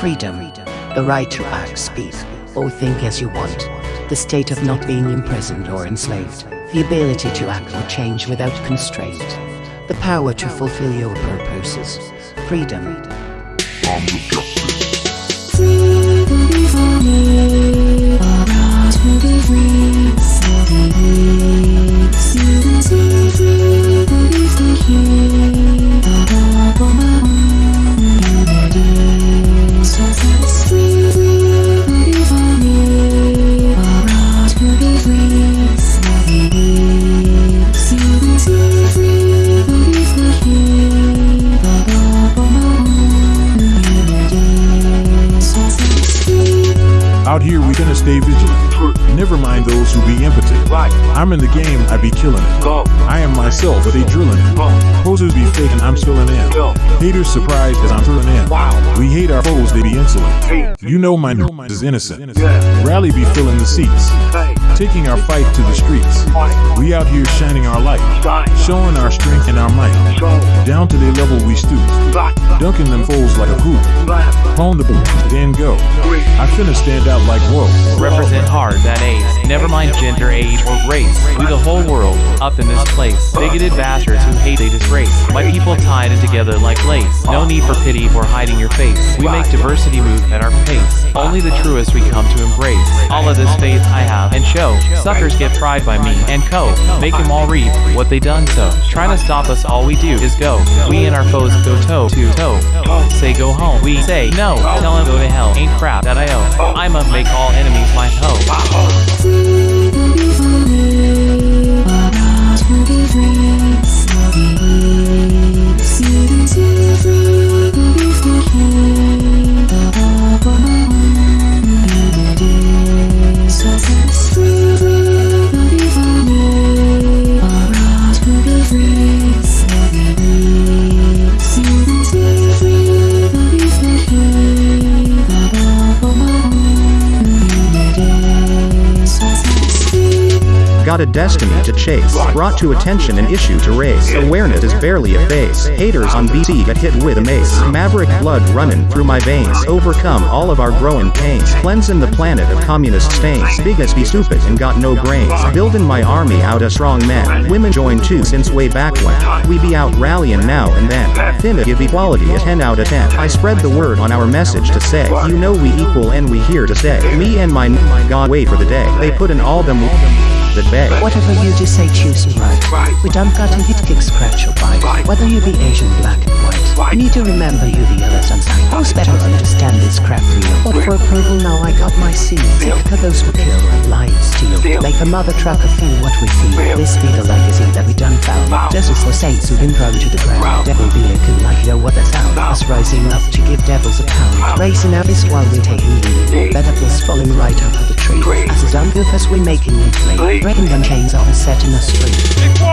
Freedom. The right to act, speak, or think as you want. The state of not being imprisoned or enslaved. The ability to act or change without constraint. The power to fulfill your purposes. Freedom. Out here, we gonna stay vigilant. Never mind those who be impotent. Right. I'm in the game, I be killing it. I am myself, but they drilling it. Posers be faking, I'm filling in. Haters surprised as I'm filling in. We hate our foes, they be insolent. You know my n- is innocent. Rally be filling the seats. Taking our fight to the streets. We out here shining our light. Showing our strength and our might. Down to the level we stoop. Dunking them foes like a hoop. Hone the boot, then go. I finna stand out like whoa. Represent hard that ace. Never mind gender, age, or race. We the whole world, up in this place. Bigoted bastards who hate they disgrace. My people tied in together like lace. No need for pity for hiding your face. We make diversity move at our pace. Only the truest we come to embrace. All of this faith I have and show. Suckers get fried by me and co. Make them all reap what they done so. Trying to stop us, all we do is go. We and our foes go toe to toe. Say go home. We say no. Tell them go to hell. Ain't crap that I owe. I'ma make all enemies my hoe. Got a destiny to chase. Brought to attention an issue to raise. Awareness is barely a face. Haters on BC get hit with a mace. Maverick blood running through my veins. Overcome all of our growing pains. Cleansing the planet of communist stains. Big as be stupid and got no brains. Building my army out of strong men. Women join too since way back when. We be out rallying now and then. Finna give equality a 10 out of 10. I spread the word on our message to say, you know we equal and we here to stay. Me and my God wait for the day. They put in all them that beg. Whatever you do say, choose and right. Right. We don't got to hit, kick, scratch or bite. Right. Whether you be Asian, black and white. Right. You need to remember you the others and sight. Who's better understand this crap real? What for approval now I got my seal. Take to those who kill and lie and steal. Make a mother trucker feel what we feel. This be the legacy that we done found. Justice for saints who've been thrown to the ground. Devil be looking like you know what that's sound. Us rising up to give devils a pound. Racing out this while we're taking lead. Better apples falling right out of the tree. As a done goof as we making you flee. Flee. Breaking them chains off and setting us free.